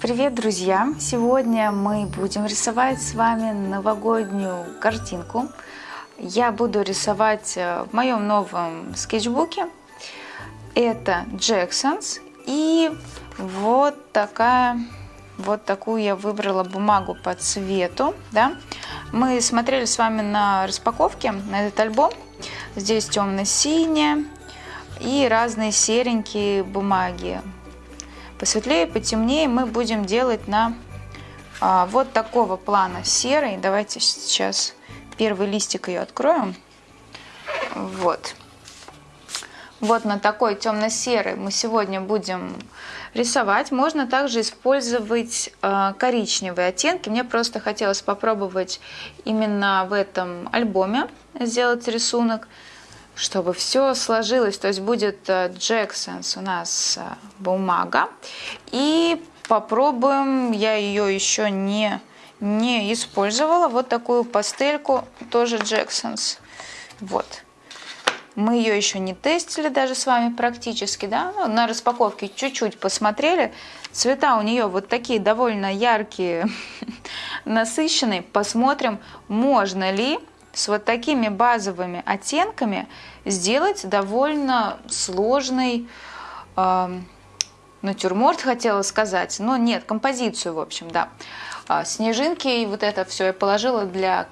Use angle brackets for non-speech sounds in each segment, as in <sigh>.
Привет, друзья! Сегодня мы будем рисовать с вами новогоднюю картинку. Я буду рисовать э, в моем новом скетчбуке. Это Jackson's. И вот такая, вот такую я выбрала бумагу по цвету. Да? Мы смотрели с вами на распаковке на этот альбом. Здесь темно-синяя и разные серенькие бумаги посветлее, потемнее мы будем делать на а, вот такого плана серый. Давайте сейчас первый листик ее откроем. Вот. Вот на такой темно-серый мы сегодня будем рисовать. Можно также использовать э, коричневые оттенки. Мне просто хотелось попробовать именно в этом альбоме сделать рисунок чтобы все сложилось. То есть будет Джексонс у нас э, бумага. И попробуем, я ее еще не, не использовала, вот такую пастельку, тоже Джексонс. Вот. Мы ее еще не тестили даже с вами практически, да, ну, на распаковке чуть-чуть посмотрели. Цвета у нее вот такие довольно яркие, <laughs> насыщенные. Посмотрим, можно ли с вот такими базовыми оттенками сделать довольно сложный э, натюрморт, хотела сказать, но нет, композицию, в общем, да. А, снежинки и вот это все я положила для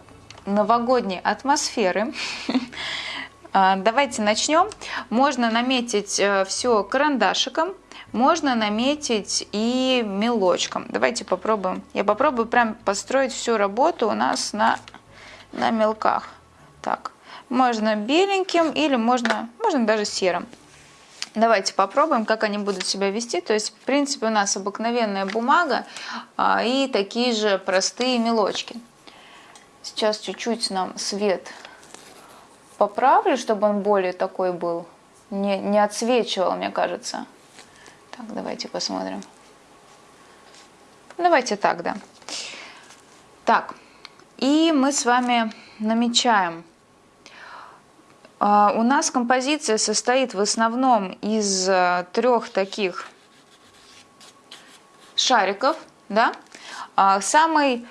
новогодней атмосферы. <laughs> А, давайте начнем. Можно наметить э, все карандашиком, можно наметить и мелочком. Давайте попробуем. Я попробую прям построить всю работу у нас на на мелках. Так, можно беленьким или можно, можно даже серым. Давайте попробуем, как они будут себя вести. То есть, в принципе, у нас обыкновенная бумага а, и такие же простые мелочки. Сейчас чуть-чуть нам свет поправлю, чтобы он более такой был. Не, не отсвечивал, мне кажется. Так, давайте посмотрим. Давайте так, да. Так, и мы с вами намечаем. А, у нас композиция состоит в основном из э, трех таких шариков. Да? А, самый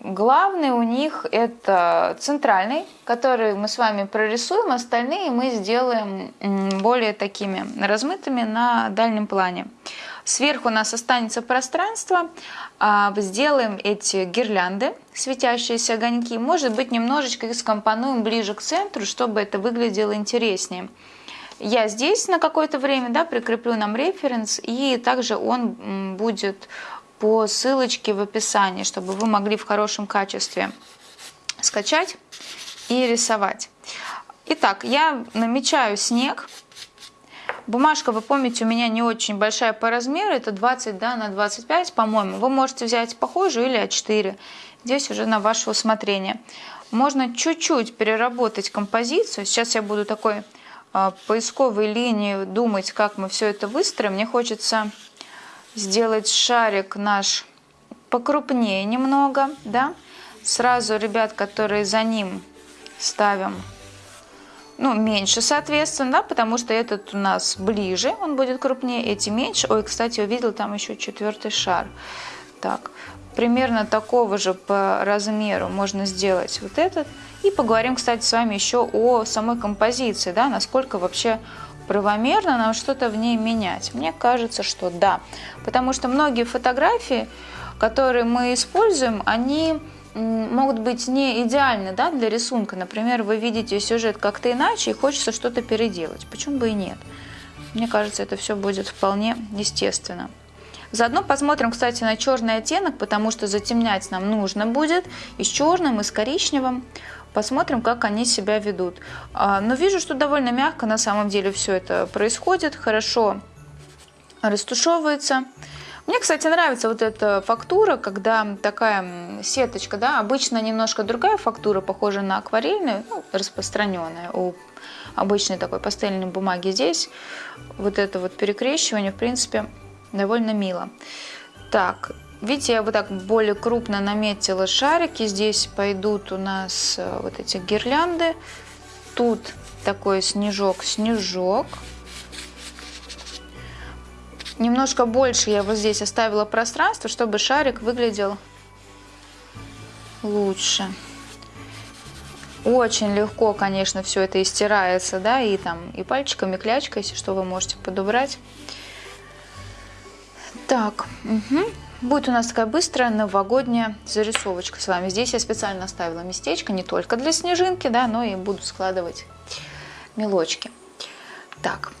главный у них это центральный, который мы с вами прорисуем, остальные мы сделаем более такими размытыми на дальнем плане. Сверху у нас останется пространство. А, сделаем эти гирлянды, светящиеся огоньки. Может быть, немножечко их скомпонуем ближе к центру, чтобы это выглядело интереснее. Я здесь на какое-то время да, прикреплю нам референс, и также он будет по ссылочке в описании, чтобы вы могли в хорошем качестве скачать и рисовать. Итак, я намечаю снег. Бумажка, вы помните, у меня не очень большая по размеру, это 20 да, на 25, по-моему. Вы можете взять похожую или А4. Здесь уже на ваше усмотрение. Можно чуть-чуть переработать композицию. Сейчас я буду такой э, поисковой линии думать, как мы все это выстроим. Мне хочется сделать шарик наш покрупнее немного, да. Сразу ребят, которые за ним ставим ну, меньше, соответственно, да, потому что этот у нас ближе, он будет крупнее, эти меньше. Ой, кстати, увидел там еще четвертый шар. Так, примерно такого же по размеру можно сделать вот этот. И поговорим, кстати, с вами еще о самой композиции, да, насколько вообще правомерно нам что-то в ней менять. Мне кажется, что да, потому что многие фотографии, которые мы используем, они могут быть не идеальны да, для рисунка. Например, вы видите сюжет как-то иначе и хочется что-то переделать. Почему бы и нет? Мне кажется, это все будет вполне естественно. Заодно посмотрим, кстати, на черный оттенок, потому что затемнять нам нужно будет и с черным, и с коричневым. Посмотрим, как они себя ведут. А, но вижу, что довольно мягко на самом деле все это происходит, хорошо растушевывается. Мне, кстати, нравится вот эта фактура, когда такая сеточка, да, обычно немножко другая фактура, похожа на акварельную, ну, распространенная у обычной такой пастельной бумаги. Здесь вот это вот перекрещивание, в принципе, довольно мило. Так, видите, я вот так более крупно наметила шарики. Здесь пойдут у нас э, вот эти гирлянды. Тут такой снежок-снежок. Немножко больше я вот здесь оставила пространство, чтобы шарик выглядел лучше. Очень легко, конечно, все это и стирается, да, и там и пальчиками, и клячкой, если что, вы можете подобрать. Так, угу. будет у нас такая быстрая новогодняя зарисовочка с вами. Здесь я специально оставила местечко не только для снежинки, да, но и буду складывать мелочки. Так,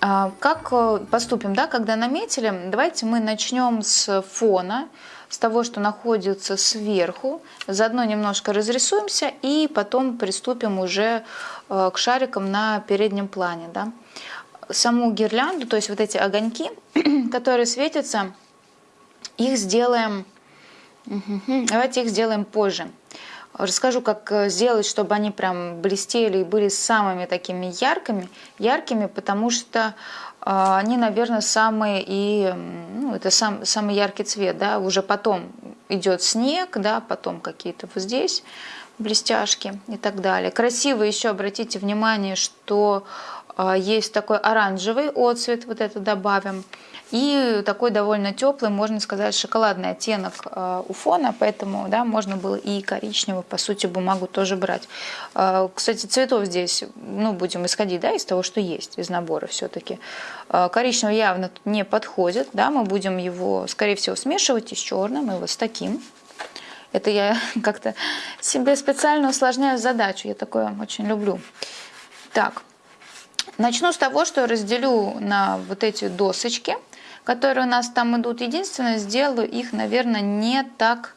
как э, поступим, да, когда наметили? Давайте мы начнем с фона, с того, что находится сверху. Заодно немножко разрисуемся и потом приступим уже э, к шарикам на переднем плане. Да. Саму гирлянду, то есть вот эти огоньки, <clears throat> которые светятся, их сделаем, давайте их сделаем позже. Расскажу, как э, сделать, чтобы они прям блестели и были самыми такими яркими, яркими, потому что э, они, наверное, самые и ну, это сам, самый яркий цвет, да, уже потом идет снег, да, потом какие-то вот здесь блестяшки и так далее. Красиво еще обратите внимание, что э, есть такой оранжевый отцвет, вот это добавим. И такой довольно теплый, можно сказать, шоколадный оттенок э, у фона, поэтому да, можно было и коричневую, по сути, бумагу тоже брать. Э, кстати, цветов здесь, ну, будем исходить да, из того, что есть, из набора все-таки. Э, коричневый явно не подходит, да, мы будем его, скорее всего, смешивать и с черным, и вот с таким. Это я <laughs> как-то себе специально усложняю задачу, я такое очень люблю. Так, начну с того, что разделю на вот эти досочки – которые у нас там идут. Единственное, сделаю их, наверное, не так,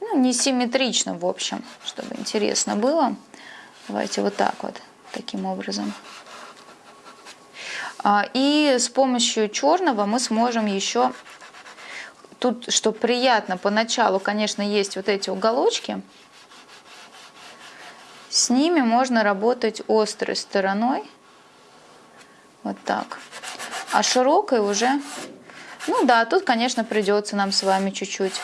ну, не симметрично, в общем, чтобы интересно было. Давайте вот так вот, таким образом. А, и с помощью черного мы сможем еще, тут, что приятно, поначалу, конечно, есть вот эти уголочки, с ними можно работать острой стороной, вот так, а широкой уже ну да, тут, конечно, придется нам с вами чуть-чуть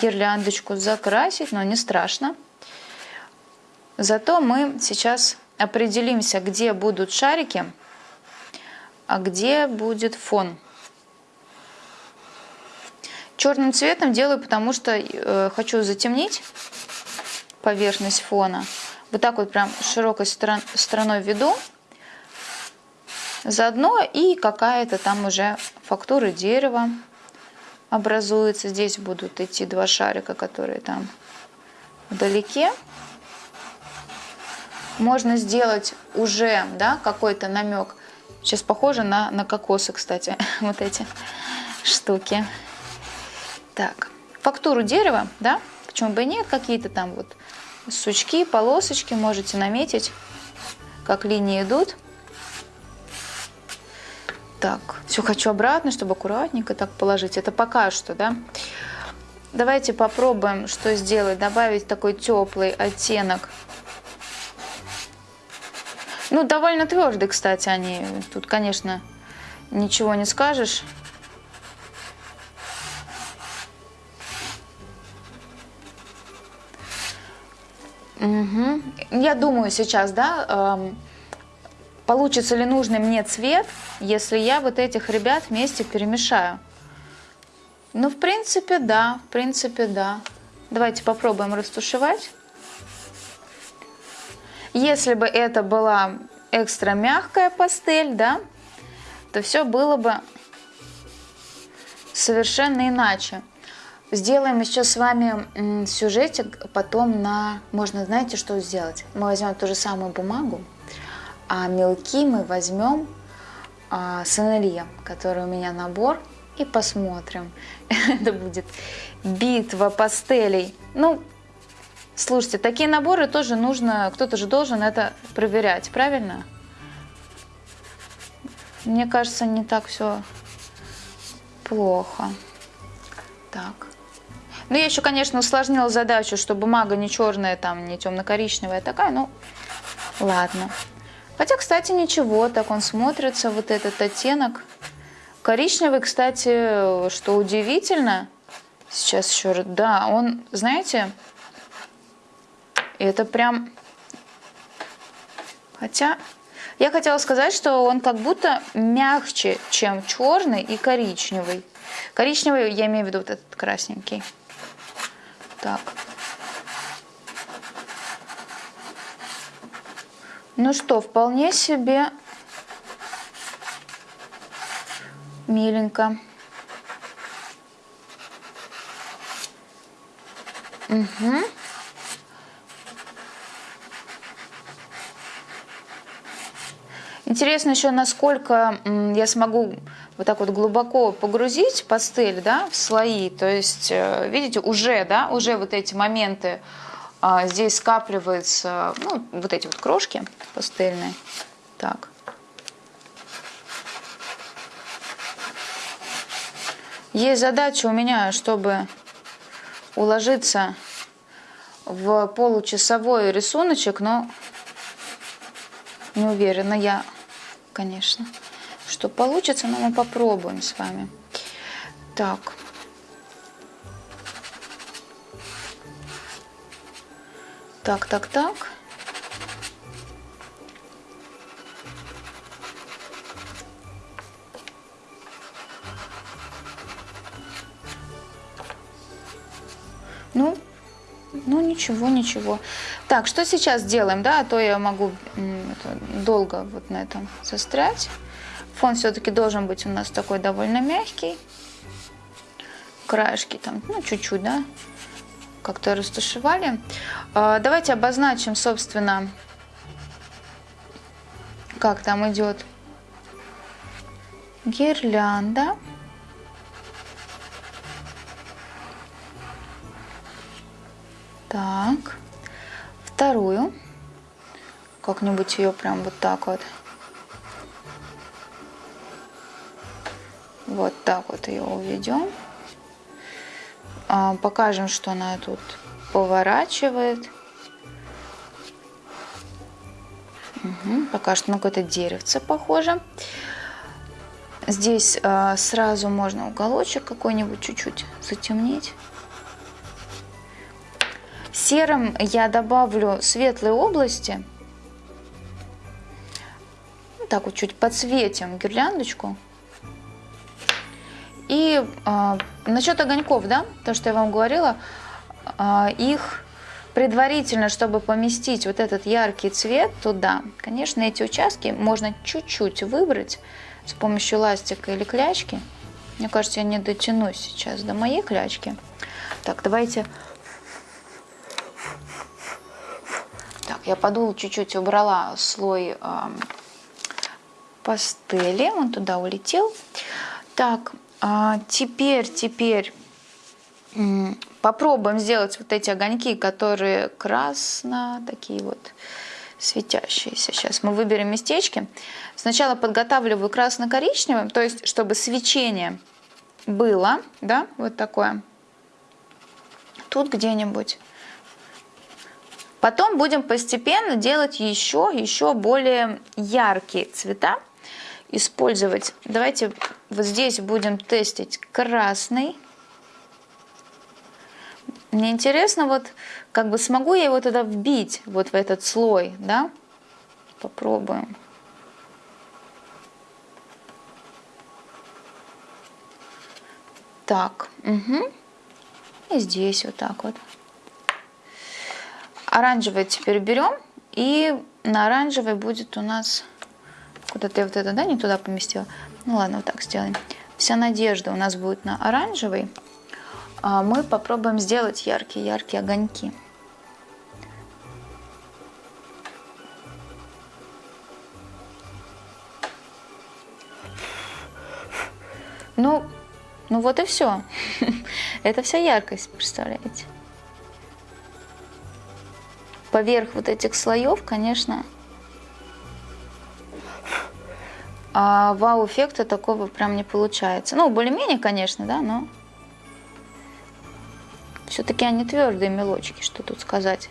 гирляндочку закрасить, но не страшно. Зато мы сейчас определимся, где будут шарики, а где будет фон. Черным цветом делаю, потому что э, хочу затемнить поверхность фона. Вот так вот прям широкой сторон, стороной веду. Заодно и какая-то там уже фактура дерева образуется. Здесь будут идти два шарика, которые там вдалеке. Можно сделать уже да, какой-то намек. Сейчас похоже на, на кокосы, кстати, <laughs> вот эти штуки. Так, фактуру дерева, да, почему бы и нет, какие-то там вот сучки, полосочки можете наметить, как линии идут. Так, все хочу обратно, чтобы аккуратненько так положить. Это пока что, да? Давайте попробуем, что сделать. Добавить такой теплый оттенок. Ну, довольно твердый, кстати, они. Тут, конечно, ничего не скажешь. Угу. Я думаю сейчас, да, эм, получится ли нужный мне цвет, если я вот этих ребят вместе перемешаю. Ну, в принципе, да, в принципе, да. Давайте попробуем растушевать. Если бы это была экстра мягкая пастель, да, то все было бы совершенно иначе. Сделаем еще с вами сюжетик потом на... Можно, знаете, что сделать? Мы возьмем ту же самую бумагу, а мелки мы возьмем а, с Энелье, который у меня набор, и посмотрим. <laughs> Это будет битва пастелей. Ну, слушайте, такие наборы тоже нужно, кто-то же должен это проверять, правильно? Мне кажется, не так все плохо. Так. Ну, я еще, конечно, усложнила задачу, что бумага не черная, там, не темно-коричневая такая, ну, ладно. Хотя, кстати, ничего, так он смотрится, вот этот оттенок. Коричневый, кстати, что удивительно, сейчас еще раз, да, он, знаете, это прям, хотя, Я хотела сказать, что он как будто мягче, чем черный и коричневый. Коричневый, я имею в виду вот этот красненький. Так. Ну что, вполне себе миленько. Угу. Интересно еще, насколько я смогу вот так вот глубоко погрузить пастель, да, в слои. То есть, э, видите, уже, да, уже вот эти моменты здесь скапливаются, ну, вот эти вот крошки пастельные. Так. Есть задача у меня, чтобы уложиться в получасовой рисуночек, но не уверена я, конечно, что получится, но мы попробуем с вами. Так. Так, так, так. Ну, ну ничего, ничего. Так, что сейчас делаем, да, а то я могу это, долго вот на этом застрять. Фон все-таки должен быть у нас такой довольно мягкий. Краешки там, ну, чуть-чуть, да, как-то растушевали. А, давайте обозначим, собственно, как там идет гирлянда. Так, вторую. Как-нибудь ее прям вот так вот. Вот так вот ее уведем. А, покажем, что она тут поворачивает. Угу, пока что на какое-то деревце похоже. Здесь а, сразу можно уголочек какой-нибудь чуть-чуть затемнить. Серым я добавлю светлые области. Так вот чуть подсветим гирляндочку. И э, насчет огоньков, да, то, что я вам говорила, э, их предварительно, чтобы поместить вот этот яркий цвет туда, конечно, эти участки можно чуть-чуть выбрать с помощью ластика или клячки. Мне кажется, я не дотянусь сейчас до моей клячки. Так, давайте... Так, я подул чуть-чуть, убрала слой э, пастели, он туда улетел. Так, а теперь, теперь попробуем сделать вот эти огоньки, которые красно, такие вот светящиеся. Сейчас мы выберем местечки. Сначала подготавливаю красно-коричневым, то есть чтобы свечение было, да, вот такое. Тут где-нибудь. Потом будем постепенно делать еще, еще более яркие цвета использовать. Давайте вот здесь будем тестить красный. Мне интересно, вот как бы смогу я его тогда вбить вот в этот слой, да? Попробуем. Так, угу. И здесь вот так вот. Оранжевый теперь берем, и на оранжевый будет у нас Куда-то я вот это, да, не туда поместила. Ну ладно, вот так сделаем. Вся надежда у нас будет на оранжевый. А мы попробуем сделать яркие-яркие огоньки. Ну, ну вот и все. <laughs> Это вся яркость, представляете? Поверх вот этих слоев, конечно, а вау-эффекта такого прям не получается. Ну, более-менее, конечно, да, но все-таки они твердые мелочки, что тут сказать.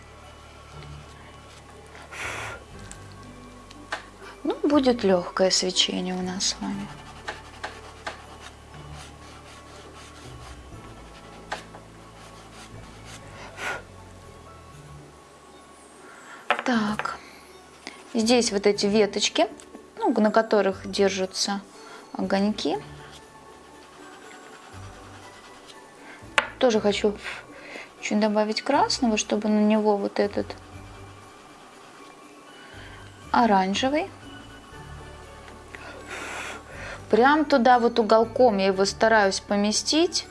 Ну, будет легкое свечение у нас с вами. Так, Здесь вот эти веточки, на которых держатся огоньки. Тоже хочу чуть добавить красного, чтобы на него вот этот оранжевый. Прям туда вот уголком я его стараюсь поместить.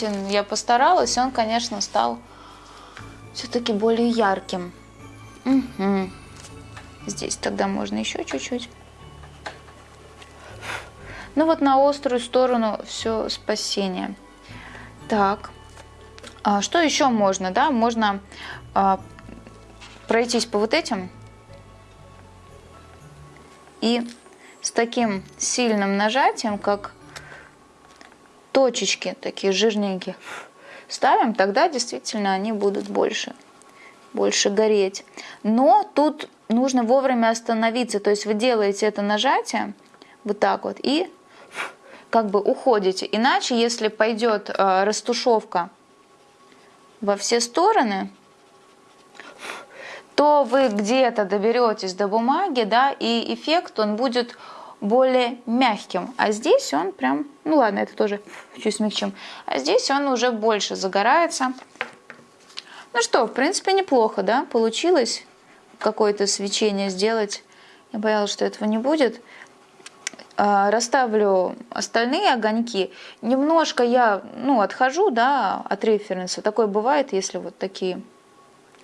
Видите, я постаралась, он, конечно, стал все-таки более ярким. Угу. Здесь тогда можно еще чуть-чуть. Ну вот на острую сторону все спасение. Так, а что еще можно, да? Можно а, пройтись по вот этим и с таким сильным нажатием, как точечки такие жирненькие, ставим, тогда действительно они будут больше, больше гореть. Но тут нужно вовремя остановиться, то есть вы делаете это нажатие вот так вот и как бы уходите. Иначе, если пойдет э, растушевка во все стороны, то вы где-то доберетесь до бумаги, да, и эффект он будет более мягким. А здесь он прям, ну ладно, это тоже <laughs> чуть смягчим. А здесь он уже больше загорается. Ну что, в принципе, неплохо, да, получилось какое-то свечение сделать. Я боялась, что этого не будет. А, расставлю остальные огоньки. Немножко я ну, отхожу да, от референса. Такое бывает, если вот такие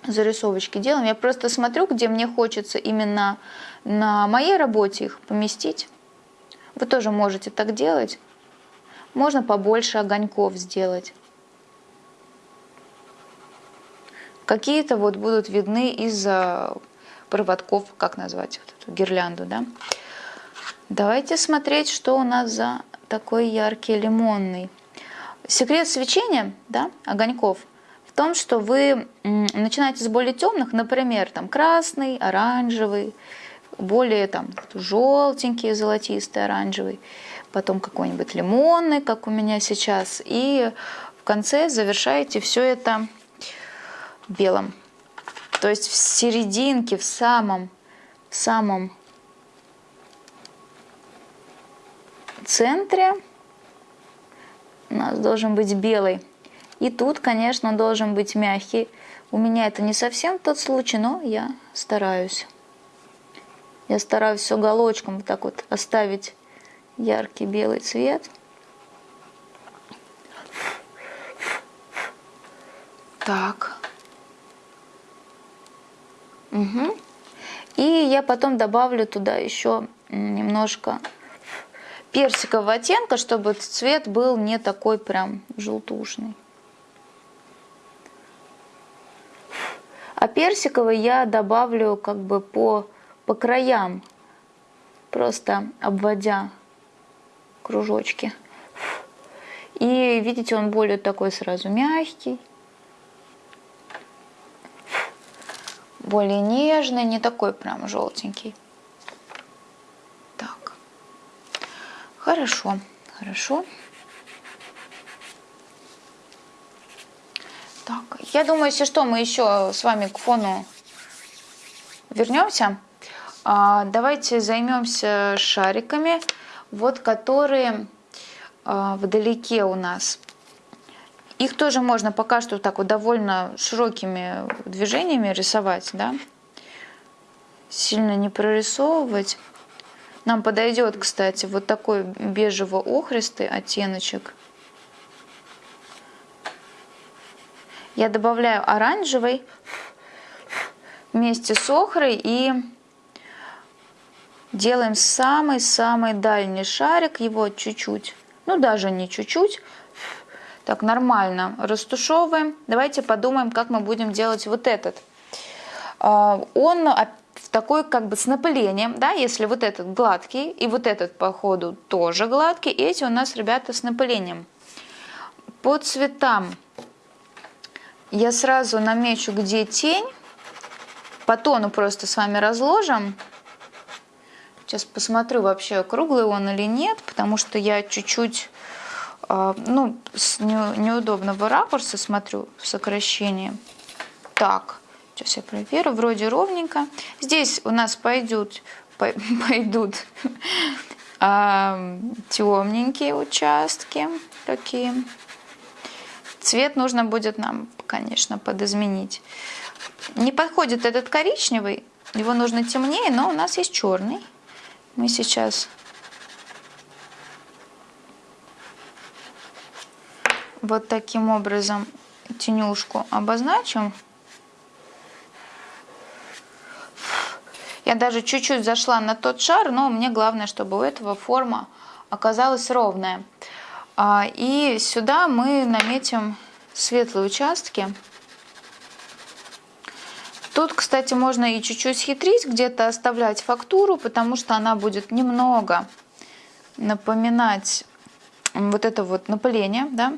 зарисовочки делаем. Я просто смотрю, где мне хочется именно на моей работе их поместить. Вы тоже можете так делать. Можно побольше огоньков сделать. Какие-то вот будут видны из проводков, как назвать вот эту гирлянду, да. Давайте смотреть, что у нас за такой яркий лимонный. Секрет свечения, да, огоньков, том, что вы начинаете с более темных, например, там красный, оранжевый, более там желтенький, золотистый, оранжевый, потом какой-нибудь лимонный, как у меня сейчас, и в конце завершаете все это белым. То есть в серединке, в самом, в самом центре у нас должен быть белый. И тут, конечно, должен быть мягкий. У меня это не совсем тот случай, но я стараюсь. Я стараюсь уголочком вот так вот оставить яркий белый цвет. Так. Угу. И я потом добавлю туда еще немножко персикового оттенка, чтобы цвет был не такой прям желтушный. А персиковый я добавлю как бы по, по краям, просто обводя кружочки. И видите, он более такой сразу мягкий, более нежный, не такой прям желтенький. Хорошо, хорошо. Так, я думаю, если что, мы еще с вами к фону вернемся. А, давайте займемся шариками, вот которые а, вдалеке у нас. Их тоже можно пока что так вот довольно широкими движениями рисовать, да. Сильно не прорисовывать. Нам подойдет, кстати, вот такой бежево-охристый оттеночек. Я добавляю оранжевый вместе с охрой и делаем самый-самый дальний шарик, его чуть-чуть, ну даже не чуть-чуть, так нормально растушевываем. Давайте подумаем, как мы будем делать вот этот. А, он в такой как бы с напылением, да, если вот этот гладкий и вот этот по ходу тоже гладкий, эти у нас, ребята, с напылением. По цветам я сразу намечу, где тень, по тону просто с вами разложим. Сейчас посмотрю вообще, круглый он или нет, потому что я чуть-чуть а, ну, с неудобного ракурса смотрю в сокращении. Так, сейчас я проверю, вроде ровненько. Здесь у нас пойдут, <laughs> пойдут а, темненькие участки такие. Цвет нужно будет нам, конечно, подизменить. Не подходит этот коричневый, его нужно темнее, но у нас есть черный. Мы сейчас вот таким образом тенюшку обозначим. Я даже чуть-чуть зашла на тот шар, но мне главное, чтобы у этого форма оказалась ровная. А, и сюда мы наметим светлые участки. Тут, кстати, можно и чуть-чуть хитрить, где-то оставлять фактуру, потому что она будет немного напоминать вот это вот напыление, да,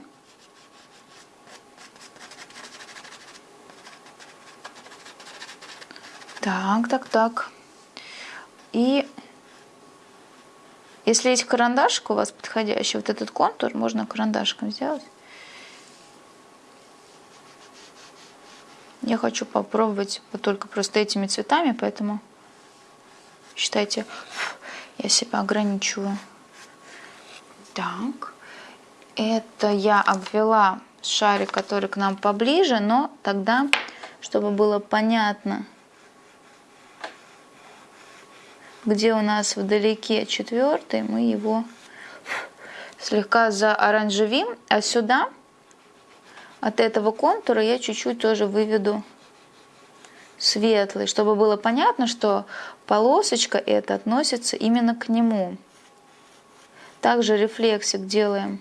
Так, так, так. И если есть карандашик у вас подходящий, вот этот контур можно карандашком сделать. Я хочу попробовать вот только просто этими цветами, поэтому считайте, я себя ограничиваю. Так, это я обвела шарик, который к нам поближе, но тогда, чтобы было понятно, где у нас вдалеке четвертый, мы его слегка заоранжевим, а сюда от этого контура я чуть-чуть тоже выведу светлый, чтобы было понятно, что полосочка эта относится именно к нему. Также рефлексик делаем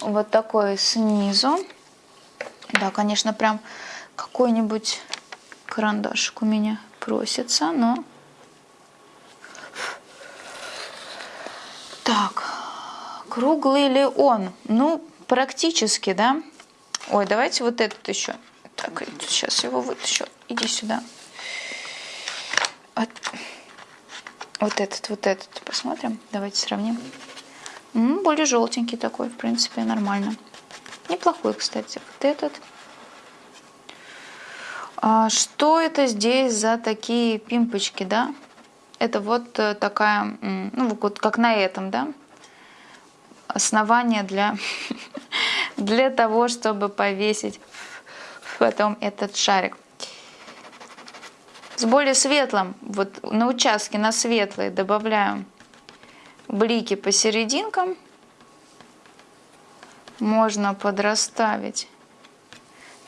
вот такой снизу. Да, конечно, прям какой-нибудь карандашик у меня просится, но Так, круглый ли он? Ну, практически, да? Ой, давайте вот этот еще. Так, сейчас его вытащу. Иди сюда. Вот, вот этот, вот этот. Посмотрим. Давайте сравним. М -м, более желтенький такой, в принципе, нормально. Неплохой, кстати. Вот этот. А что это здесь за такие пимпочки, да? это вот э, такая, ну вот как на этом, да, основание для, <laughs> для того, чтобы повесить потом этот шарик. С более светлым, вот на участке на светлый добавляю блики посерединкам. Можно подрасставить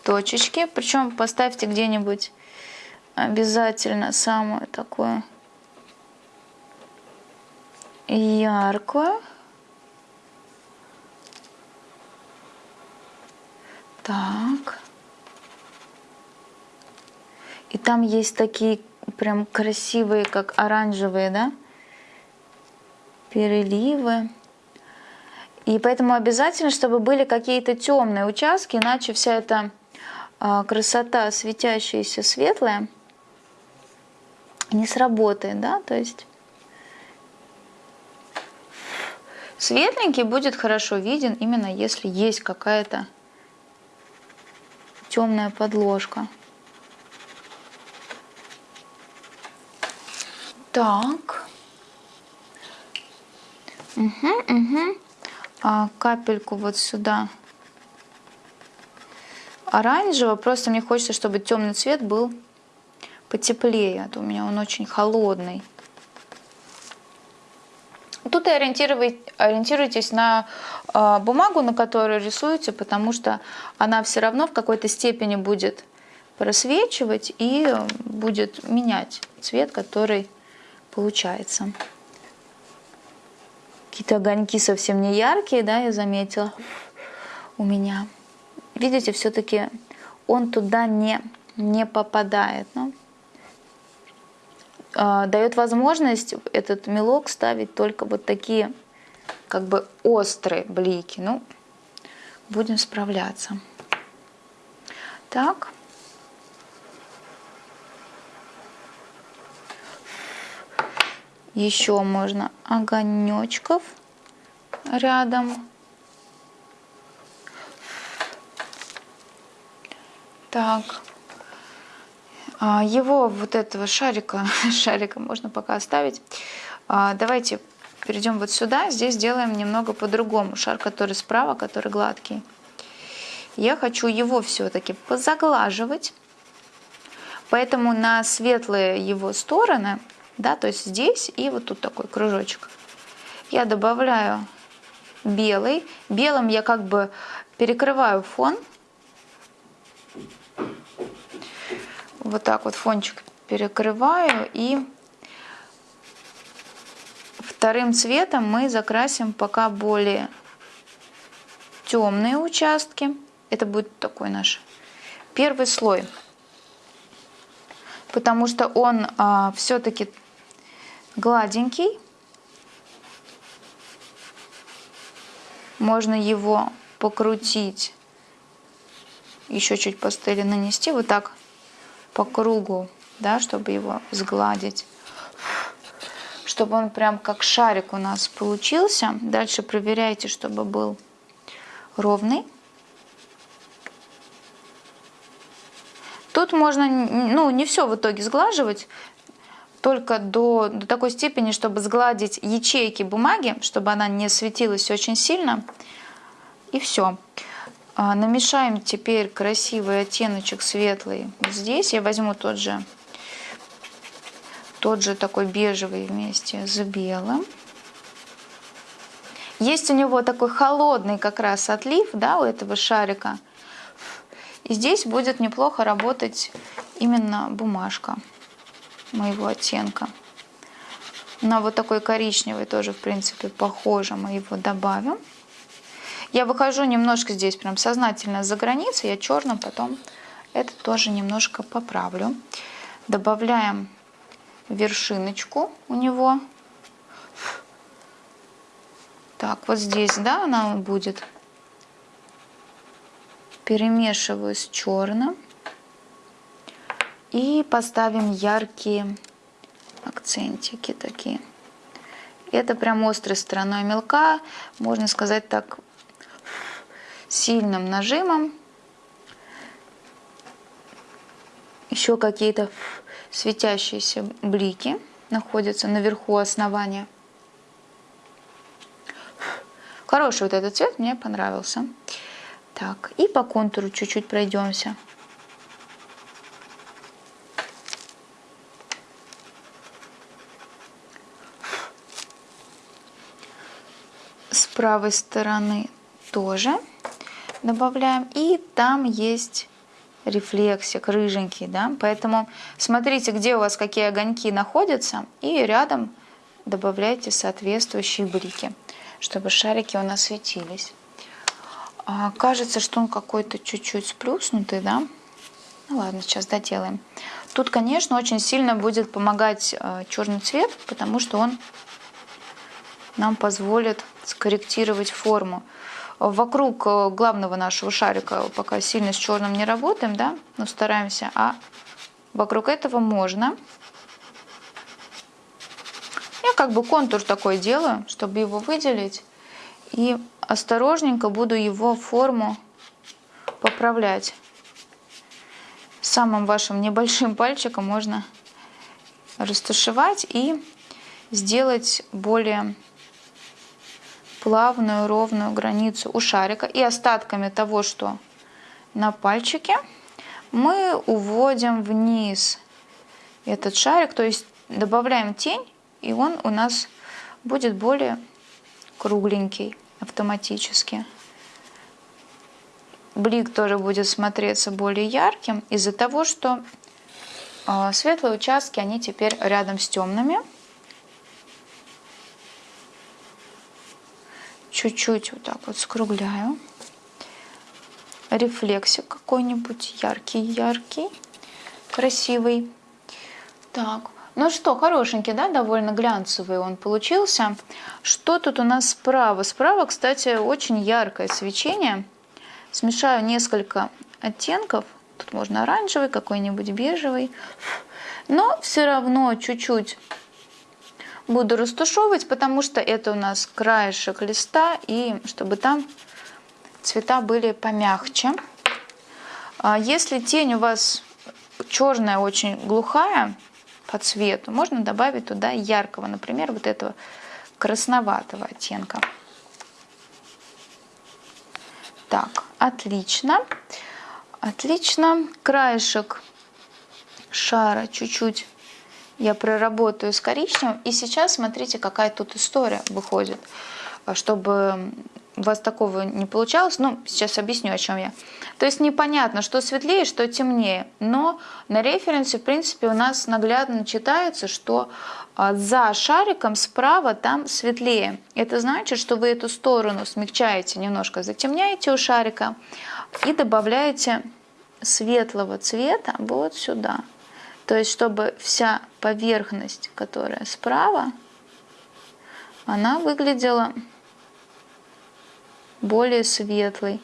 точечки, причем поставьте где-нибудь обязательно самое такое яркую. Так. И там есть такие прям красивые, как оранжевые, да, переливы. И поэтому обязательно, чтобы были какие-то темные участки, иначе вся эта а, красота светящаяся светлая не сработает, да, то есть Светленький будет хорошо виден именно если есть какая-то темная подложка. Так. Угу, угу. А, капельку вот сюда оранжевого. Просто мне хочется, чтобы темный цвет был потеплее. А то у меня он очень холодный. Тут и ориентируйтесь на а, бумагу, на которой рисуете, потому что она все равно в какой-то степени будет просвечивать и будет менять цвет, который получается. Какие-то огоньки совсем не яркие, да, я заметила у меня. Видите, все-таки он туда не, не попадает. Ну, а, а, дает возможность этот мелок ставить только вот такие как бы острые блики. Ну, будем справляться. Так. Еще можно огонечков рядом. Так. А, его вот этого шарика, <laughs> шарика можно пока оставить. А, давайте перейдем вот сюда. Здесь сделаем немного по-другому. Шар, который справа, который гладкий. Я хочу его все-таки позаглаживать. Поэтому на светлые его стороны, да, то есть здесь и вот тут такой кружочек, я добавляю белый. Белым я как бы перекрываю фон. Вот так вот фончик перекрываю и вторым цветом мы закрасим пока более темные участки. Это будет такой наш первый слой. Потому что он а, все-таки гладенький. Можно его покрутить, еще чуть пастели нанести, вот так по кругу, да, чтобы его сгладить. Чтобы он прям как шарик у нас получился. Дальше проверяйте, чтобы был ровный. Тут можно, ну, не все в итоге сглаживать, только до, до такой степени, чтобы сгладить ячейки бумаги, чтобы она не светилась очень сильно. И все. А, намешаем теперь красивый оттеночек светлый здесь. Я возьму тот же, тот же такой бежевый вместе с белым. Есть у него такой холодный как раз отлив, да, у этого шарика. И здесь будет неплохо работать именно бумажка моего оттенка. На вот такой коричневый тоже, в принципе, похоже, мы его добавим. Я выхожу немножко здесь прям сознательно за границу, я черным потом это тоже немножко поправлю. Добавляем вершиночку у него. Так, вот здесь, да, она будет перемешиваю с черным и поставим яркие акцентики такие. Это прям острой стороной мелка, можно сказать так, сильным нажимом. Еще какие-то светящиеся блики находятся наверху основания. Хороший вот этот цвет, мне понравился. Так, и по контуру чуть-чуть пройдемся. С правой стороны тоже добавляем. И там есть рефлексик рыженький, да, поэтому смотрите, где у вас какие огоньки находятся, и рядом добавляйте соответствующие блики, чтобы шарики у нас светились. А, кажется, что он какой-то чуть-чуть сплюснутый, да? Ну ладно, сейчас доделаем. Тут, конечно, очень сильно будет помогать э, черный цвет, потому что он нам позволит скорректировать форму. Вокруг э, главного нашего шарика пока сильно с черным не работаем, да, но стараемся, а вокруг этого можно. Я как бы контур такой делаю, чтобы его выделить. И осторожненько буду его форму поправлять. Самым вашим небольшим пальчиком можно растушевать и сделать более плавную ровную границу у шарика. И остатками того, что на пальчике, мы уводим вниз этот шарик, то есть добавляем тень, и он у нас будет более кругленький автоматически. Блик тоже будет смотреться более ярким из-за того, что а, светлые участки, они теперь рядом с темными. Чуть-чуть вот так вот скругляю. Рефлексик какой-нибудь яркий-яркий, красивый. Так, ну что, хорошенький, да, довольно глянцевый он получился. Что тут у нас справа? Справа, кстати, очень яркое свечение. Смешаю несколько оттенков. Тут можно оранжевый, какой-нибудь бежевый. Но все равно чуть-чуть буду растушевывать, потому что это у нас краешек листа, и чтобы там цвета были помягче. А если тень у вас черная, очень глухая по цвету, можно добавить туда яркого, например, вот этого красноватого оттенка. Так, отлично. Отлично. Краешек шара чуть-чуть я проработаю с коричневым. И сейчас смотрите, какая тут история выходит. Чтобы у вас такого не получалось, ну, сейчас объясню, о чем я. То есть непонятно, что светлее, что темнее. Но на референсе, в принципе, у нас наглядно читается, что а, за шариком справа там светлее. Это значит, что вы эту сторону смягчаете немножко, затемняете у шарика и добавляете светлого цвета вот сюда. То есть, чтобы вся поверхность, которая справа, она выглядела более светлой.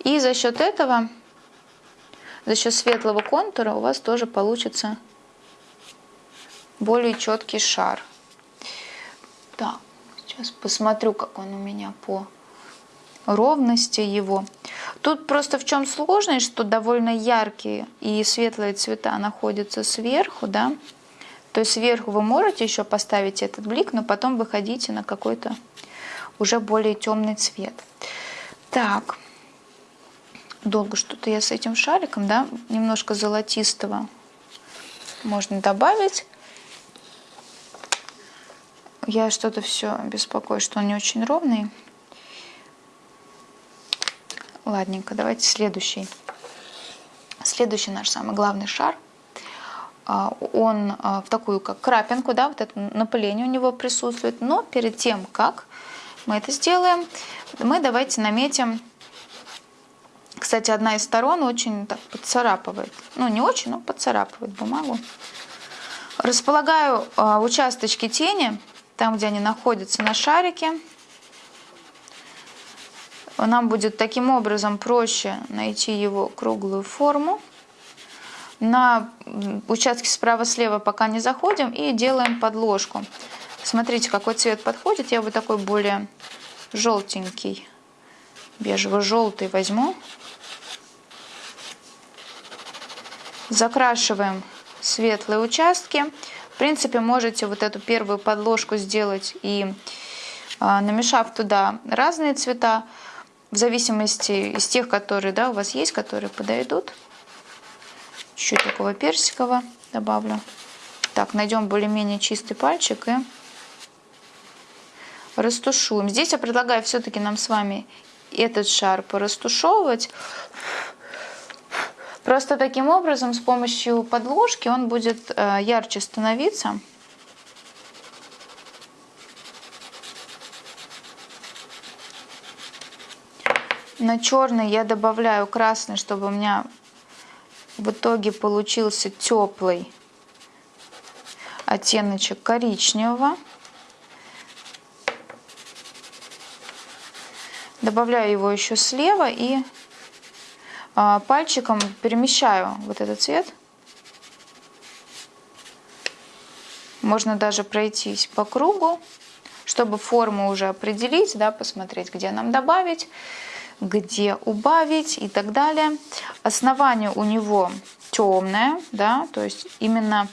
И за счет этого, за счет светлого контура у вас тоже получится более четкий шар. Так, сейчас посмотрю, как он у меня по ровности его. Тут просто в чем сложность, что довольно яркие и светлые цвета находятся сверху, да. То есть сверху вы можете еще поставить этот блик, но потом выходите на какой-то уже более темный цвет. Так, долго что-то я с этим шариком, да, немножко золотистого можно добавить. Я что-то все беспокоюсь, что он не очень ровный. Ладненько, давайте следующий. Следующий наш самый главный шар. А, он а, в такую как крапинку, да, вот это напыление у него присутствует. Но перед тем, как мы это сделаем, мы давайте наметим кстати, одна из сторон очень так подцарапывает. Ну, не очень, но подцарапывает бумагу. Располагаю э, участочки тени, там, где они находятся на шарике нам будет таким образом проще найти его круглую форму. На участке справа-слева пока не заходим и делаем подложку. Смотрите, какой цвет подходит. Я вот такой более желтенький, бежево-желтый возьму. Закрашиваем светлые участки. В принципе, можете вот эту первую подложку сделать и а, намешав туда разные цвета, в зависимости из тех, которые да, у вас есть, которые подойдут. Чуть-чуть такого персикового добавлю. Так, найдем более-менее чистый пальчик и растушуем. Здесь я предлагаю все-таки нам с вами этот шар порастушевывать. Просто таким образом, с помощью подложки он будет э, ярче становиться. На черный я добавляю красный, чтобы у меня в итоге получился теплый оттеночек коричневого. Добавляю его еще слева и а, пальчиком перемещаю вот этот цвет. Можно даже пройтись по кругу, чтобы форму уже определить, да, посмотреть, где нам добавить где убавить и так далее. Основание у него темное, да, то есть именно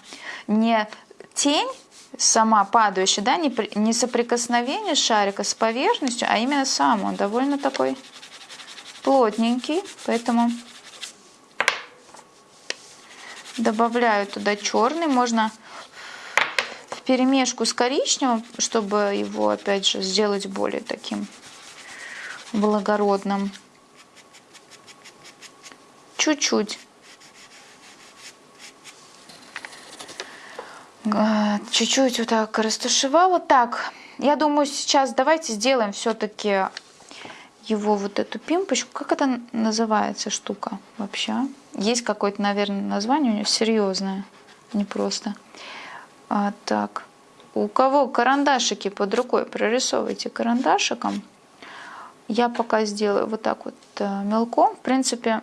не тень сама падающая, да, не, не соприкосновение шарика с поверхностью, а именно сам он довольно такой плотненький, поэтому добавляю туда черный, можно в перемешку с коричневым, чтобы его опять же сделать более таким благородном. Чуть-чуть. Чуть-чуть вот так растушевала. Так, я думаю, сейчас давайте сделаем все-таки его вот эту пимпочку. Как это называется штука вообще? Есть какое-то, наверное, название у нее серьезное, не просто. А, так, у кого карандашики под рукой, прорисовывайте карандашиком. Я пока сделаю вот так вот э, мелком. В принципе,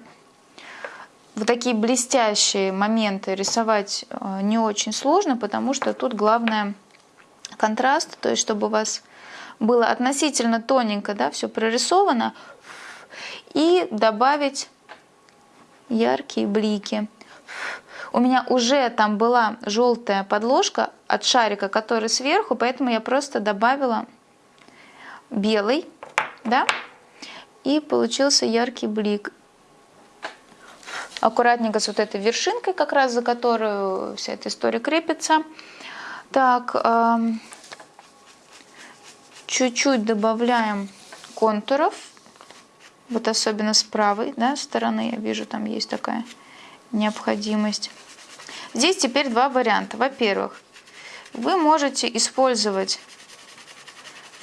в такие блестящие моменты рисовать э, не очень сложно, потому что тут главное контраст, то есть чтобы у вас было относительно тоненько, да, все прорисовано, и добавить яркие блики. У меня уже там была желтая подложка от шарика, который сверху, поэтому я просто добавила белый, да, и получился яркий блик. Аккуратненько с вот этой вершинкой, как раз за которую вся эта история крепится. Так, чуть-чуть добавляем контуров, вот особенно с правой да, стороны, я вижу, там есть такая необходимость. Здесь теперь два варианта. Во-первых, вы можете использовать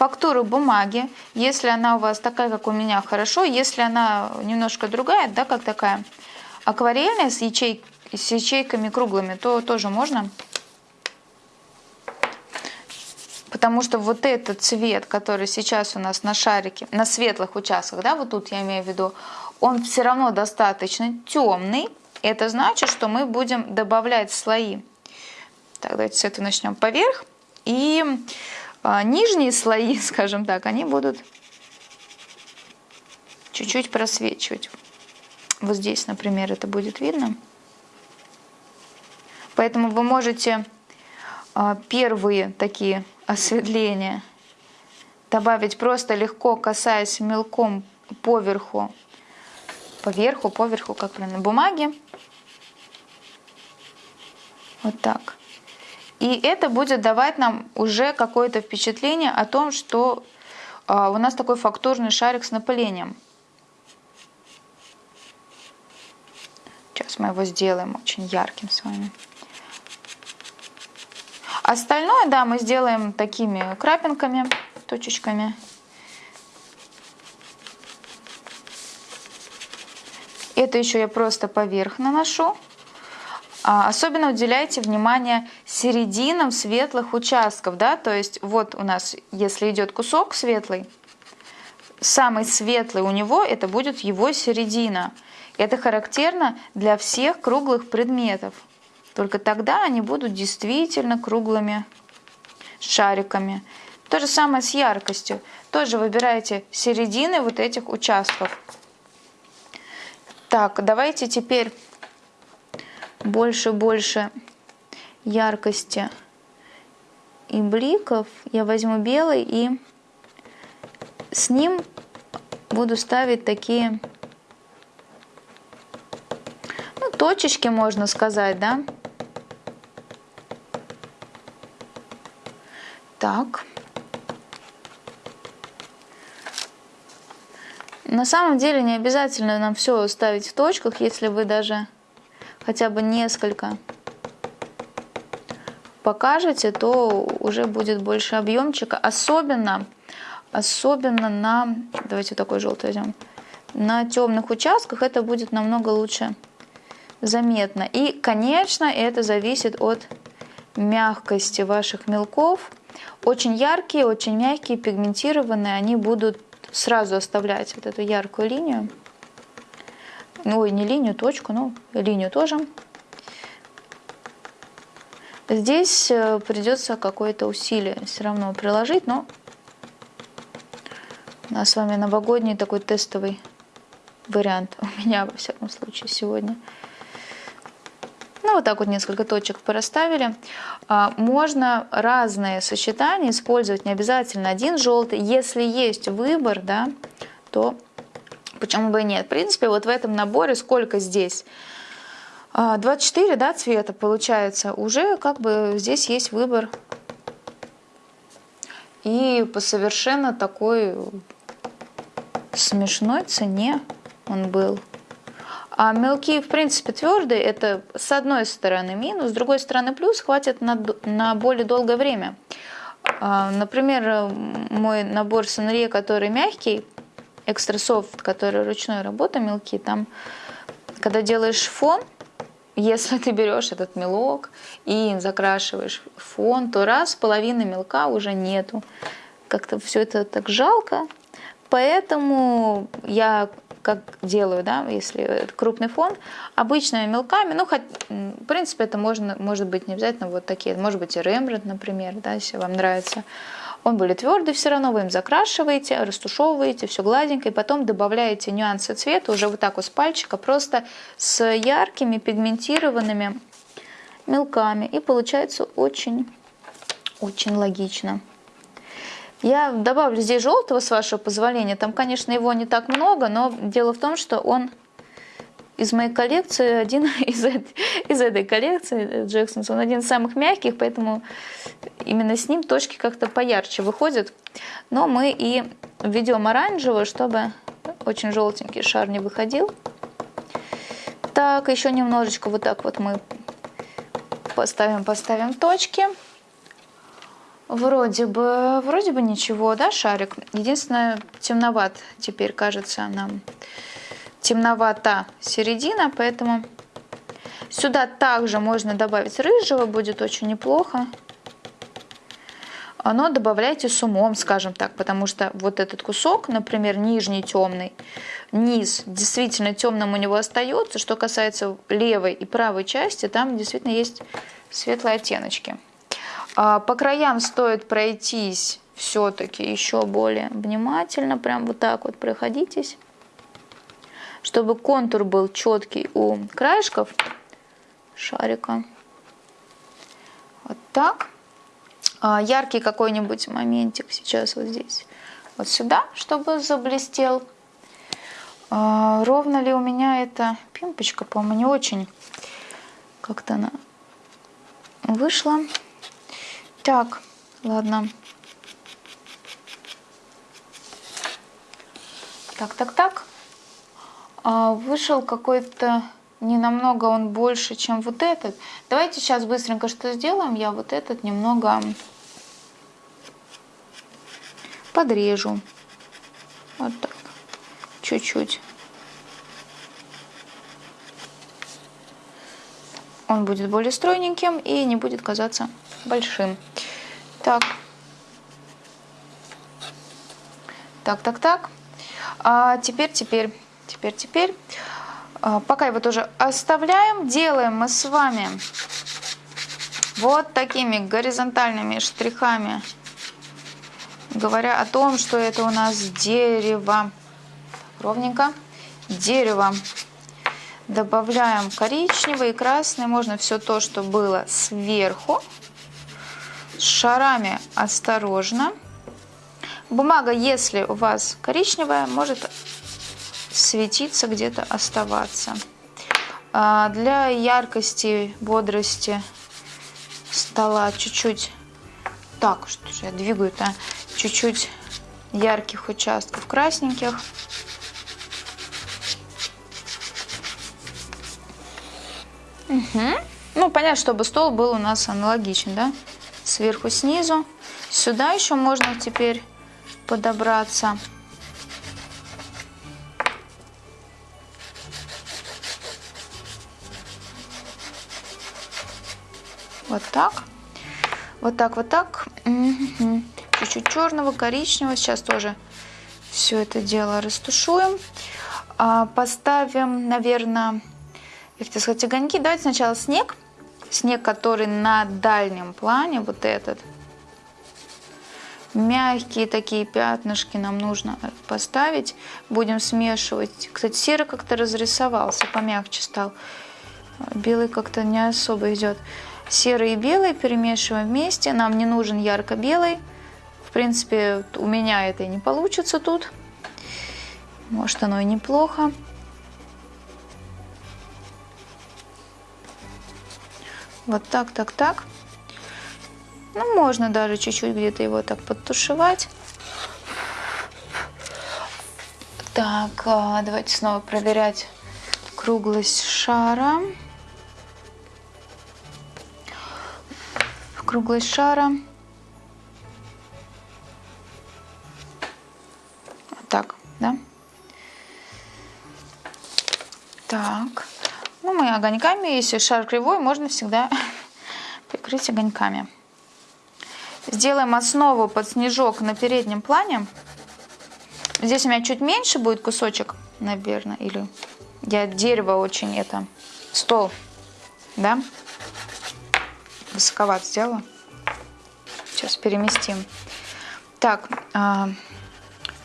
фактуру бумаги, если она у вас такая, как у меня, хорошо, если она немножко другая, да, как такая акварельная с, ячей, с ячейками круглыми, то тоже можно. Потому что вот этот цвет, который сейчас у нас на шарике, на светлых участках, да, вот тут я имею в виду, он все равно достаточно темный. Это значит, что мы будем добавлять слои. Так, давайте с этого начнем поверх. И нижние слои, <laughs> скажем так, они будут чуть-чуть просвечивать. Вот здесь, например, это будет видно. Поэтому вы можете а, первые такие осветления добавить просто легко, касаясь мелком поверху, поверху, поверху, как правильно, бумаги. Вот так. И это будет давать нам уже какое-то впечатление о том, что а, у нас такой фактурный шарик с напылением. Сейчас мы его сделаем очень ярким с вами. Остальное, да, мы сделаем такими крапинками, точечками. Это еще я просто поверх наношу. А, особенно уделяйте внимание серединам светлых участков, да, то есть вот у нас, если идет кусок светлый, самый светлый у него это будет его середина. Это характерно для всех круглых предметов. Только тогда они будут действительно круглыми шариками. То же самое с яркостью. Тоже выбирайте середины вот этих участков. Так, давайте теперь больше-больше яркости и бликов. Я возьму белый и с ним буду ставить такие ну, точечки, можно сказать, да. Так. На самом деле не обязательно нам все ставить в точках, если вы даже хотя бы несколько покажете, то уже будет больше объемчика. Особенно, особенно на, давайте такой желтый возьмем, на темных участках это будет намного лучше заметно. И, конечно, это зависит от мягкости ваших мелков. Очень яркие, очень мягкие, пигментированные, они будут сразу оставлять вот эту яркую линию. Ой, не линию, точку, но линию тоже. Здесь э, придется какое-то усилие все равно приложить, но у нас с вами новогодний такой тестовый вариант <laughs> у меня, во всяком случае, сегодня. Ну, вот так вот несколько точек порасставили. А, можно разные сочетания использовать, не обязательно один желтый. Если есть выбор, да, то Почему бы и нет? В принципе, вот в этом наборе сколько здесь? 24 а, да, цвета получается. Уже как бы здесь есть выбор. И по совершенно такой смешной цене он был. А мелкие, в принципе, твердые, это с одной стороны минус, с другой стороны плюс, хватит на, на более долгое время. А, например, мой набор Сонрье, который мягкий, экстра софт, который ручной работы мелкие, там, когда делаешь фон, если ты берешь этот мелок и закрашиваешь фон, то раз половины мелка уже нету. Как-то все это так жалко. Поэтому я как делаю, да, если крупный фон, обычными мелками, ну, хоть, в принципе, это можно, может быть не обязательно вот такие, может быть и Рембрандт, например, да, если вам нравится. Он более твердый все равно, вы им закрашиваете, растушевываете, все гладенько, и потом добавляете нюансы цвета уже вот так вот с пальчика, просто с яркими пигментированными мелками. И получается очень, очень логично. Я добавлю здесь желтого, с вашего позволения. Там, конечно, его не так много, но дело в том, что он из моей коллекции, один <laughs> из, из этой коллекции, Джексонс, он один из самых мягких, поэтому именно с ним точки как-то поярче выходят. Но мы и введем оранжевый, чтобы очень желтенький шар не выходил. Так, еще немножечко вот так вот мы поставим, поставим точки. Вроде бы, вроде бы ничего, да, шарик? Единственное, темноват теперь кажется нам темновата середина, поэтому сюда также можно добавить рыжего, будет очень неплохо. Но добавляйте с умом, скажем так, потому что вот этот кусок, например, нижний темный, низ действительно темным у него остается. Что касается левой и правой части, там действительно есть светлые оттеночки. А по краям стоит пройтись все-таки еще более внимательно, прям вот так вот проходитесь чтобы контур был четкий у краешков шарика. Вот так. А, яркий какой-нибудь моментик сейчас вот здесь. Вот сюда, чтобы заблестел. А, ровно ли у меня эта пимпочка, по-моему, не очень. Как-то она вышла. Так, ладно. Так, так, так. А, вышел какой-то не намного он больше, чем вот этот. Давайте сейчас быстренько что сделаем. Я вот этот немного подрежу. Вот так. Чуть-чуть. Он будет более стройненьким и не будет казаться большим. Так. Так, так, так. А теперь, теперь теперь, теперь. А, пока его тоже оставляем, делаем мы с вами вот такими горизонтальными штрихами, говоря о том, что это у нас дерево. Ровненько. Дерево. Добавляем коричневый и красный. Можно все то, что было сверху. Шарами осторожно. Бумага, если у вас коричневая, может светиться, где-то оставаться. А для яркости, бодрости стола чуть-чуть, так, что же я двигаю-то, чуть-чуть ярких участков красненьких. Угу. Ну, понятно, чтобы стол был у нас аналогичен, да? Сверху, снизу. Сюда еще можно теперь подобраться. Вот так. Вот так, вот так. Чуть-чуть черного, коричневого. Сейчас тоже все это дело растушуем. А, поставим, наверное, я сказать, огоньки. Давайте сначала снег. Снег, который на дальнем плане, вот этот. Мягкие такие пятнышки нам нужно поставить. Будем смешивать. Кстати, серый как-то разрисовался, помягче стал. Белый как-то не особо идет. Серый и белый перемешиваем вместе. Нам не нужен ярко-белый. В принципе, у меня это и не получится тут. Может, оно и неплохо. Вот так, так, так. Ну, можно даже чуть-чуть где-то его так подтушевать. Так, а, давайте снова проверять круглость шара. Круглость шара. Вот так, да? Так. Ну, мы огоньками, если шар кривой, можно всегда <laughs> прикрыть огоньками. Сделаем основу под снежок на переднем плане. Здесь у меня чуть меньше будет кусочек, наверное, или я дерево очень это, стол, да? Высоковат сделала. Сейчас переместим. Так, а,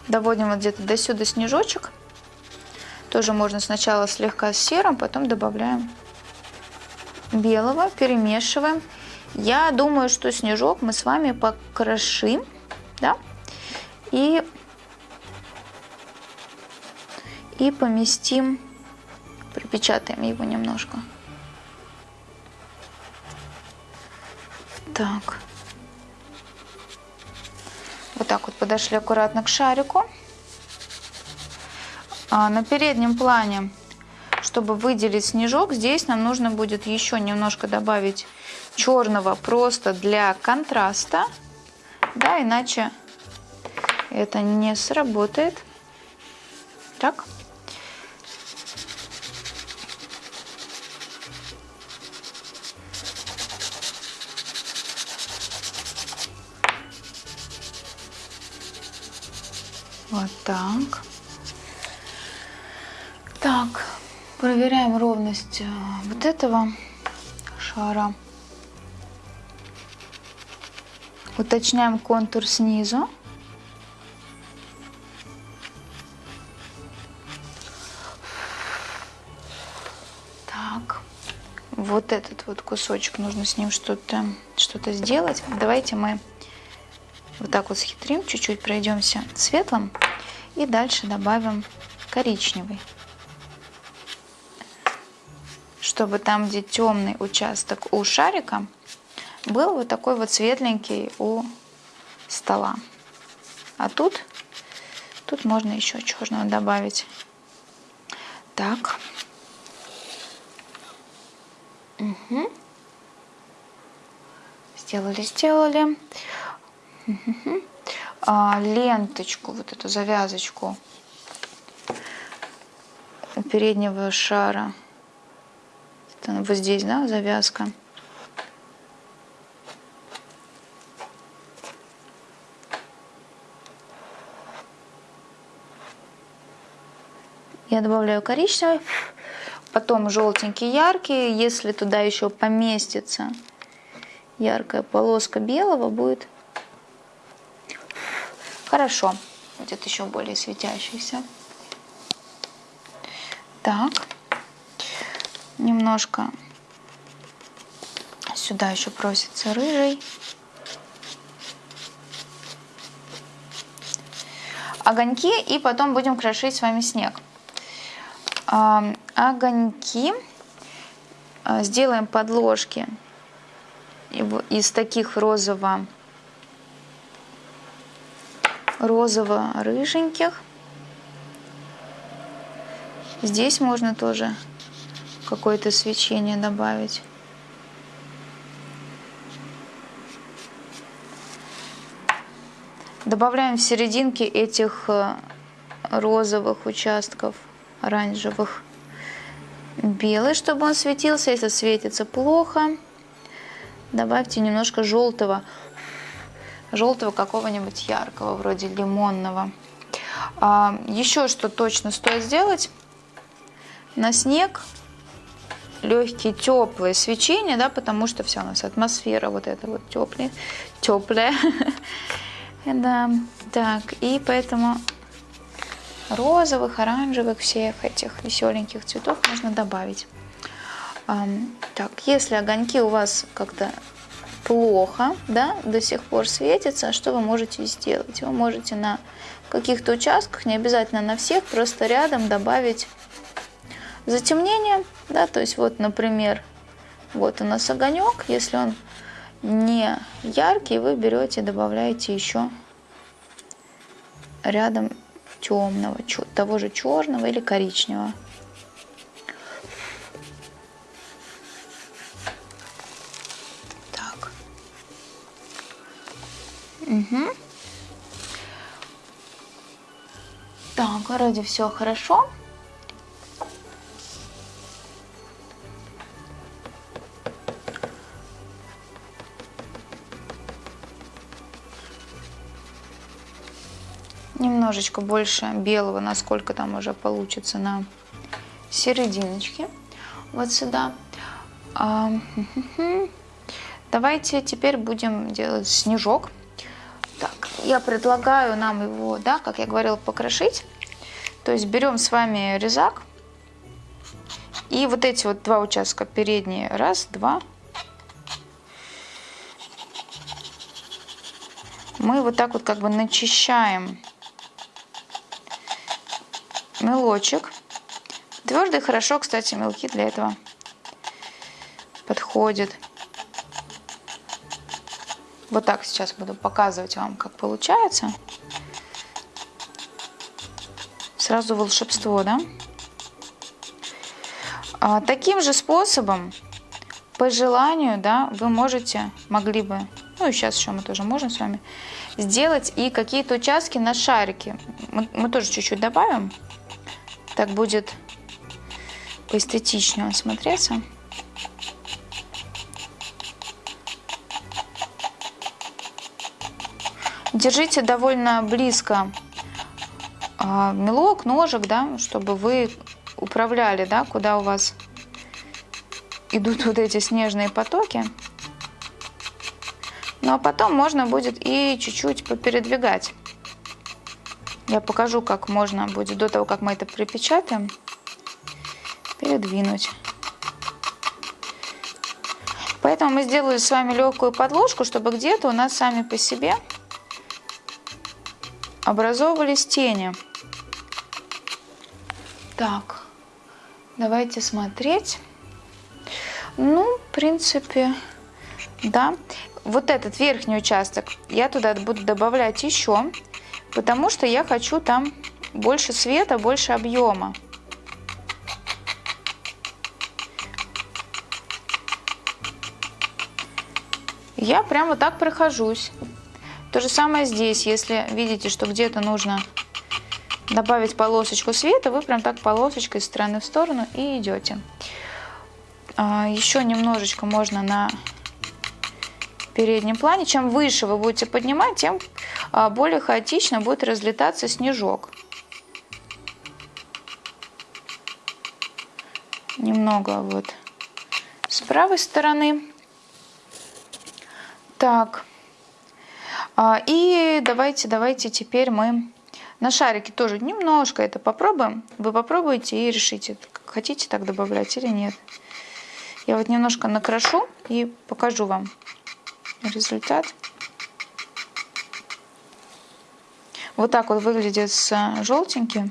доводим вот где-то до сюда снежочек. Тоже можно сначала слегка с серым, потом добавляем белого, перемешиваем. Я думаю, что снежок мы с вами покрошим, да, и, и поместим, припечатаем его немножко. Так. Вот так вот подошли аккуратно к шарику. А на переднем плане, чтобы выделить снежок, здесь нам нужно будет еще немножко добавить черного просто для контраста. Да, иначе это не сработает. Так. Вот так. Так, проверяем ровность э, вот этого шара. Уточняем контур снизу. Так, вот этот вот кусочек, нужно с ним что-то что, -то, сделать. Давайте мы вот так вот схитрим, чуть-чуть пройдемся светлым и дальше добавим коричневый. Чтобы там, где темный участок у шарика, был вот такой вот светленький у стола. А тут, тут можно еще черного добавить. Так. Угу. Сделали, сделали. Угу. А, ленточку, вот эту завязочку у переднего шара. Это вот здесь, да, завязка. Я добавляю коричневый, потом желтенький, яркий. Если туда еще поместится яркая полоска белого, будет хорошо. Будет еще более светящийся. Так, немножко сюда еще просится рыжий. огоньки и потом будем крошить с вами снег огоньки а, сделаем подложки из таких розово розово-рыженьких. Здесь можно тоже какое-то свечение добавить. Добавляем в серединке этих э, розовых участков оранжевых. Белый, чтобы он светился. Если светится плохо, добавьте немножко желтого. Желтого какого-нибудь яркого, вроде лимонного. А, еще что точно стоит сделать. На снег легкие теплые свечения, да, потому что все у нас атмосфера вот эта вот теплая, теплая. <laughs> Да, так, и поэтому розовых, оранжевых, всех этих веселеньких цветов можно добавить. Так, если огоньки у вас как-то плохо, да, до сих пор светятся, что вы можете сделать? Вы можете на каких-то участках, не обязательно на всех, просто рядом добавить затемнение, да, то есть вот, например, вот у нас огонек, если он не яркий, вы берете, добавляете еще рядом темного, того же черного или коричневого. Угу. Так, вроде все хорошо. немножечко больше белого, насколько там уже получится на серединочке. Вот сюда. А, <laughs> давайте теперь будем делать снежок. Так, я предлагаю нам его, да, как я говорила, покрошить. То есть берем с вами резак. И вот эти вот два участка передние. Раз, два. Мы вот так вот как бы начищаем мелочек. Твердый хорошо, кстати, мелки для этого подходит. Вот так сейчас буду показывать вам, как получается. Сразу волшебство, да? А, таким же способом, по желанию, да, вы можете, могли бы, ну и сейчас еще мы тоже можем с вами, сделать и какие-то участки на шарике. Мы, мы тоже чуть-чуть добавим. Так будет поэстетичнее смотреться. Держите довольно близко а, мелок, ножик, да, чтобы вы управляли, да, куда у вас идут вот эти снежные потоки. Ну а потом можно будет и чуть-чуть попередвигать. Я покажу, как можно будет до того, как мы это припечатаем, передвинуть. Поэтому мы сделали с вами легкую подложку, чтобы где-то у нас сами по себе образовывались тени. Так, давайте смотреть. Ну, в принципе, да. Вот этот верхний участок я туда буду добавлять еще, потому что я хочу там больше света, больше объема. Я прямо так прохожусь. То же самое здесь, если видите, что где-то нужно добавить полосочку света, вы прям так полосочкой из стороны в сторону и идете. А, еще немножечко можно на переднем плане. Чем выше вы будете поднимать, тем а, более хаотично будет разлетаться снежок. Немного вот с правой стороны. Так. А, и давайте, давайте теперь мы на шарике тоже немножко это попробуем. Вы попробуйте и решите, хотите так добавлять или нет. Я вот немножко накрашу и покажу вам результат. Вот так вот выглядит с желтеньким.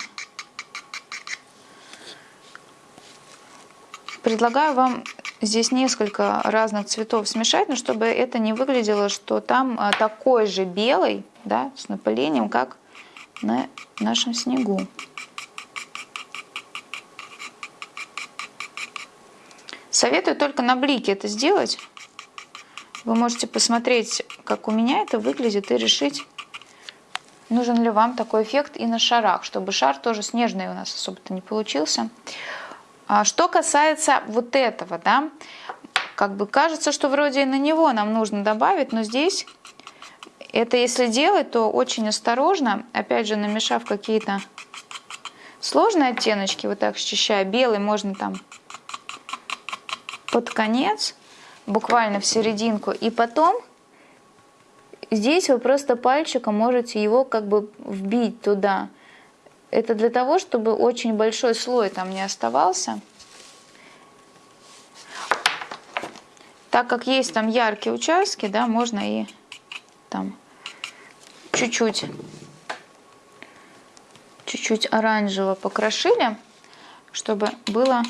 Предлагаю вам здесь несколько разных цветов смешать, но чтобы это не выглядело, что там а, такой же белый, да, с напылением, как на нашем снегу. Советую только на блике это сделать. Вы можете посмотреть, как у меня это выглядит, и решить, нужен ли вам такой эффект и на шарах, чтобы шар тоже снежный у нас особо-то не получился. А что касается вот этого, да, как бы кажется, что вроде и на него нам нужно добавить, но здесь это если делать, то очень осторожно, опять же, намешав какие-то сложные оттеночки, вот так счищая, белый можно там под конец, буквально в серединку, и потом здесь вы просто пальчиком можете его как бы вбить туда, это для того, чтобы очень большой слой там не оставался. Так как есть там яркие участки, да, можно и там чуть-чуть чуть-чуть оранжево покрошили, чтобы было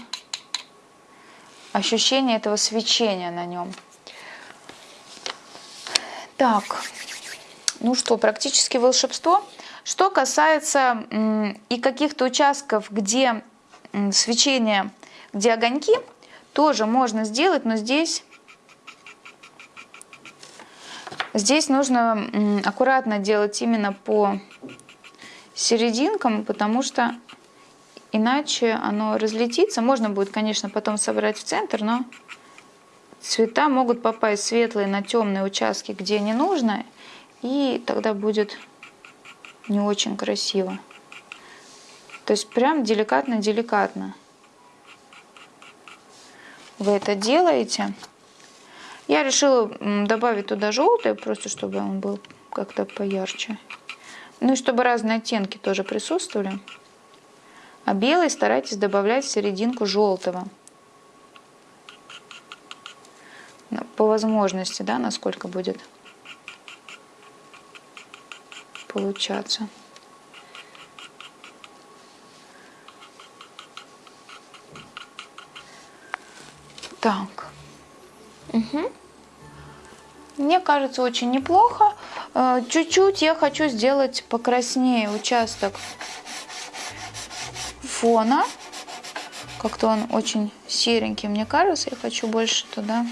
ощущение этого свечения на нем. Так, ну что, практически волшебство. Что касается и каких-то участков, где свечение, где огоньки, тоже можно сделать, но здесь, здесь нужно аккуратно делать именно по серединкам, потому что иначе оно разлетится. Можно будет, конечно, потом собрать в центр, но цвета могут попасть светлые на темные участки, где не нужно, и тогда будет не очень красиво. То есть прям деликатно-деликатно вы это делаете. Я решила добавить туда желтый, просто чтобы он был как-то поярче. Ну и чтобы разные оттенки тоже присутствовали. А белый старайтесь добавлять в серединку желтого. Ну, по возможности, да, насколько будет получаться. Так. Угу. Мне кажется, очень неплохо. Э, чуть-чуть я хочу сделать покраснее участок фона. Как-то он очень серенький, мне кажется. Я хочу больше туда.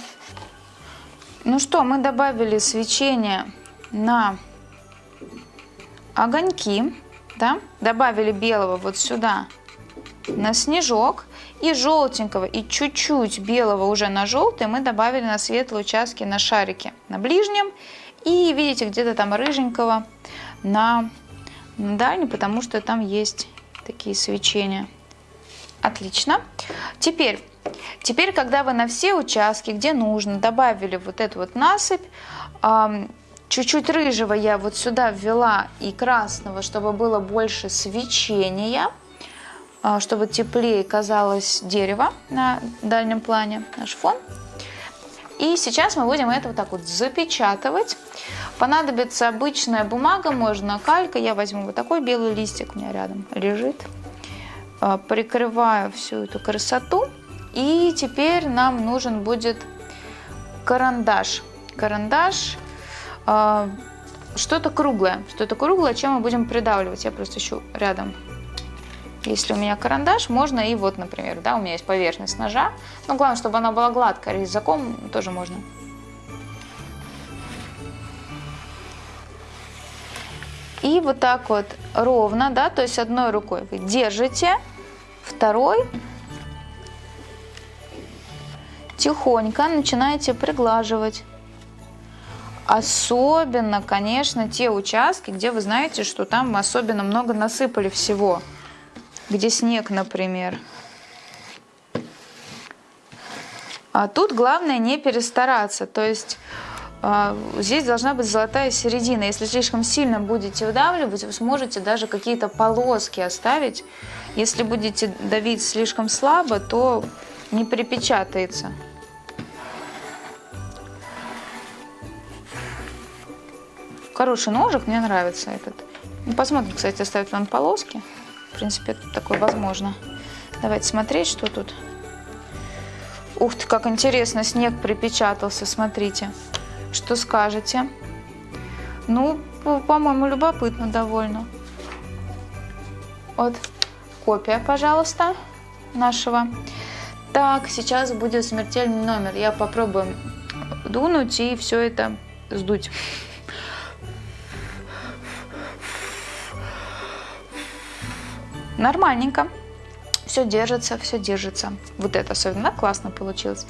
Ну что, мы добавили свечение на огоньки. Да? Добавили белого вот сюда на снежок и желтенького, и чуть-чуть белого уже на желтый мы добавили на светлые участки на шарике на ближнем. И видите, где-то там рыженького на, на дальнем, потому что там есть такие свечения. Отлично. Теперь, теперь, когда вы на все участки, где нужно, добавили вот эту вот насыпь, чуть-чуть рыжего я вот сюда ввела и красного, чтобы было больше свечения – а, чтобы теплее казалось дерево на дальнем плане, наш фон. И сейчас мы будем это вот так вот запечатывать. Понадобится обычная бумага, можно калька. Я возьму вот такой белый листик, у меня рядом лежит. А, прикрываю всю эту красоту. И теперь нам нужен будет карандаш. Карандаш, что-то круглое. Что-то круглое, чем мы будем придавливать. Я просто ищу рядом если у меня карандаш, можно и вот, например, да, у меня есть поверхность ножа. Но главное, чтобы она была гладкая, резаком тоже можно. И вот так вот ровно, да, то есть одной рукой вы держите, второй тихонько начинаете приглаживать. Особенно, конечно, те участки, где вы знаете, что там особенно много насыпали всего где снег, например. А тут главное не перестараться, то есть э, здесь должна быть золотая середина. Если слишком сильно будете выдавливать, вы сможете даже какие-то полоски оставить. Если будете давить слишком слабо, то не припечатается. Хороший ножик, мне нравится этот. Ну, посмотрим, кстати, оставит ли он полоски. В принципе, это такое возможно. Давайте смотреть, что тут. Ух ты, как интересно, снег припечатался, смотрите. Что скажете? Ну, по-моему, любопытно довольно. Вот, копия, пожалуйста, нашего. Так, сейчас будет смертельный номер. Я попробую дунуть и все это сдуть. Нормальненько. Все держится, все держится. Вот это особенно классно получилось.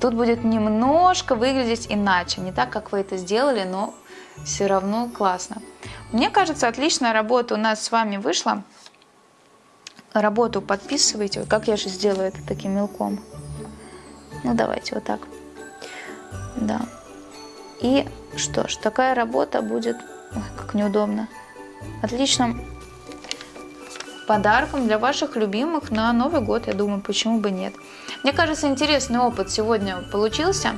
Тут будет немножко выглядеть иначе. Не так, как вы это сделали, но все равно классно. Мне кажется, отличная работа у нас с вами вышла. Работу подписывайте. Как я же сделаю это таким мелком? Ну, давайте вот так. Да. И что ж, такая работа будет... Ой, как неудобно. Отлично подарком для ваших любимых на Новый год, я думаю, почему бы нет. Мне кажется, интересный опыт сегодня получился.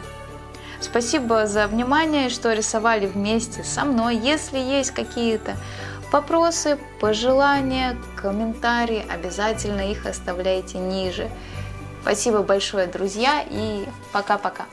Спасибо за внимание, что рисовали вместе со мной. Если есть какие-то вопросы, пожелания, комментарии, обязательно их оставляйте ниже. Спасибо большое, друзья, и пока-пока.